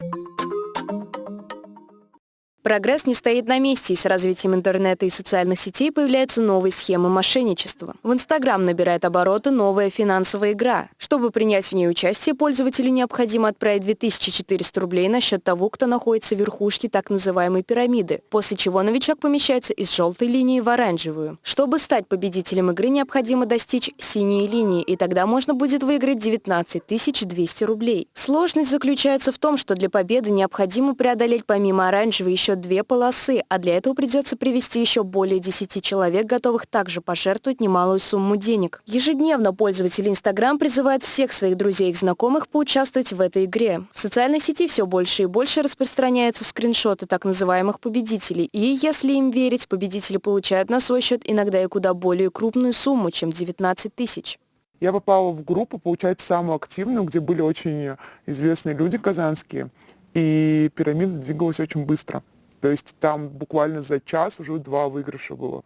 you Прогресс не стоит на месте, и с развитием интернета и социальных сетей появляются новые схемы мошенничества. В Инстаграм набирает обороты новая финансовая игра. Чтобы принять в ней участие, пользователю необходимо отправить 2400 рублей на счет того, кто находится в верхушке так называемой пирамиды, после чего новичок помещается из желтой линии в оранжевую. Чтобы стать победителем игры, необходимо достичь синей линии, и тогда можно будет выиграть 19 200 рублей. Сложность заключается в том, что для победы необходимо преодолеть помимо оранжевой еще две полосы, а для этого придется привести еще более 10 человек, готовых также пожертвовать немалую сумму денег. Ежедневно пользователи Instagram призывают всех своих друзей и знакомых поучаствовать в этой игре. В социальной сети все больше и больше распространяются скриншоты так называемых победителей, и если им верить, победители получают на свой счет иногда и куда более крупную сумму, чем 19 тысяч. Я попала в группу, получается, самую активную, где были очень известные люди казанские, и пирамида двигалась очень быстро. То есть там буквально за час уже два выигрыша было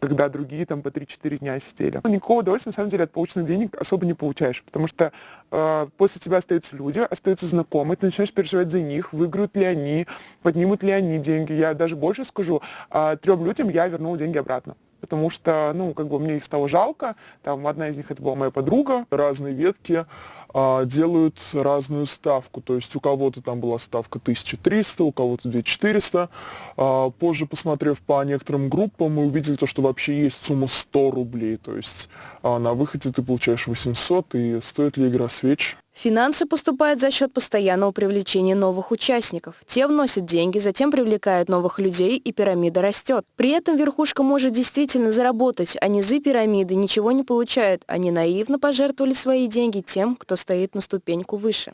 когда другие там по 3-4 дня сидели. Ну, никакого удовольствия, на самом деле, от полученных денег особо не получаешь, потому что э, после тебя остаются люди, остаются знакомые, ты начинаешь переживать за них, выиграют ли они, поднимут ли они деньги. Я даже больше скажу, э, трем людям я вернул деньги обратно потому что, ну, как бы мне их стало жалко, там одна из них это была моя подруга. Разные ветки делают разную ставку, то есть у кого-то там была ставка 1300, у кого-то 2400. А, позже, посмотрев по некоторым группам, мы увидели то, что вообще есть сумма 100 рублей, то есть а, на выходе ты получаешь 800, и стоит ли игра свеч? Финансы поступают за счет постоянного привлечения новых участников. Те вносят деньги, затем привлекают новых людей, и пирамида растет. При этом верхушка может действительно заработать, а низы пирамиды ничего не получают. Они наивно пожертвовали свои деньги тем, кто стоит на ступеньку выше.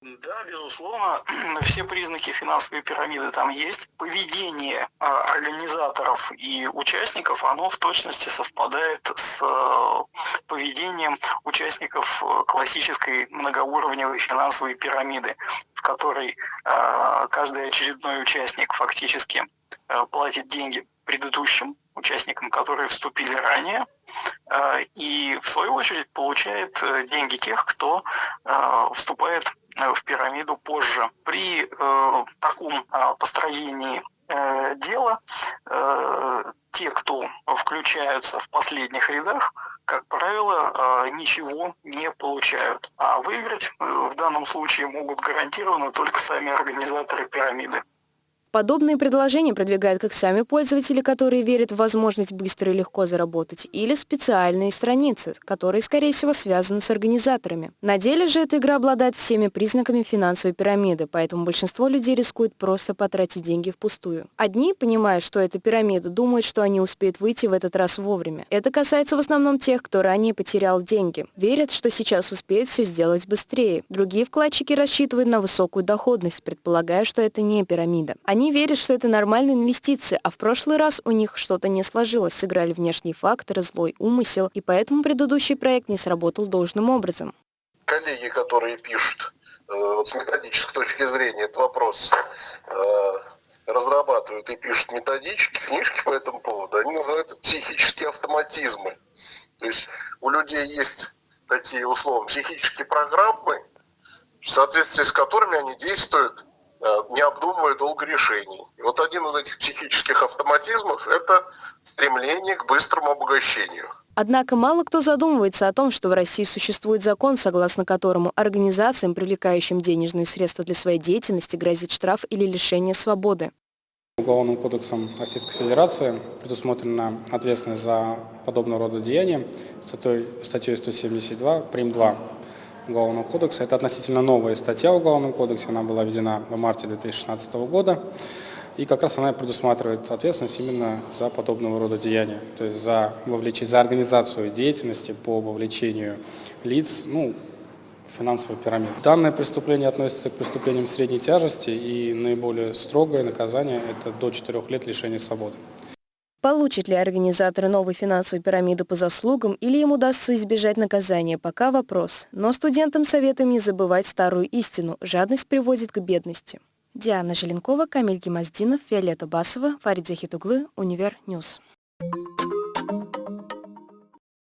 Да, безусловно, все признаки финансовой пирамиды там есть. Поведение а, организаторов и участников, оно в точности совпадает с э, поведением участников э, классической многоуровневой финансовой пирамиды, в которой э, каждый очередной участник фактически платит деньги предыдущим участникам, которые вступили ранее, и в свою очередь получает деньги тех, кто вступает Э, в пирамиду позже. При э, таком э, построении э, дела э, те, кто включаются в последних рядах, как правило, э, ничего не получают. А выиграть э, в данном случае могут гарантированно только сами организаторы пирамиды. Подобные предложения продвигают как сами пользователи, которые верят в возможность быстро и легко заработать, или специальные страницы, которые, скорее всего, связаны с организаторами. На деле же эта игра обладает всеми признаками финансовой пирамиды, поэтому большинство людей рискует просто потратить деньги впустую. Одни, понимая, что это пирамида, думают, что они успеют выйти в этот раз вовремя. Это касается в основном тех, кто ранее потерял деньги. Верят, что сейчас успеет все сделать быстрее. Другие вкладчики рассчитывают на высокую доходность, предполагая, что это не пирамида. Они они верят, что это нормальные инвестиции, а в прошлый раз у них что-то не сложилось, сыграли внешние факторы, злой умысел, и поэтому предыдущий проект не сработал должным образом. Коллеги, которые пишут э, вот с методической точки зрения этот вопрос, э, разрабатывают и пишут методички, книжки по этому поводу, они называют это психические автоматизмы. То есть у людей есть такие условно психические программы, в соответствии с которыми они действуют не обдумывая долго решений. И вот один из этих психических автоматизмов – это стремление к быстрому обогащению. Однако мало кто задумывается о том, что в России существует закон, согласно которому организациям, привлекающим денежные средства для своей деятельности, грозит штраф или лишение свободы. Уголовным кодексом Российской Федерации предусмотрена ответственность за подобного рода деяния статьей 172 прим. 2 Уголовного кодекса. Это относительно новая статья в Уголовном кодексе, она была введена в марте 2016 года. И как раз она предусматривает ответственность именно за подобного рода деяния, то есть за, вовлечение, за организацию деятельности по вовлечению лиц ну, в финансовую пирамиду. Данное преступление относится к преступлениям средней тяжести и наиболее строгое наказание – это до 4 лет лишения свободы. Получит ли организатор новой финансовой пирамиды по заслугам или им удастся избежать наказания, пока вопрос. Но студентам советуем не забывать старую истину – жадность приводит к бедности. Диана Желенкова, Камиль Гемоздинов, Виолетта Басова, Фарид Захитуглы, Универ News. Thank you.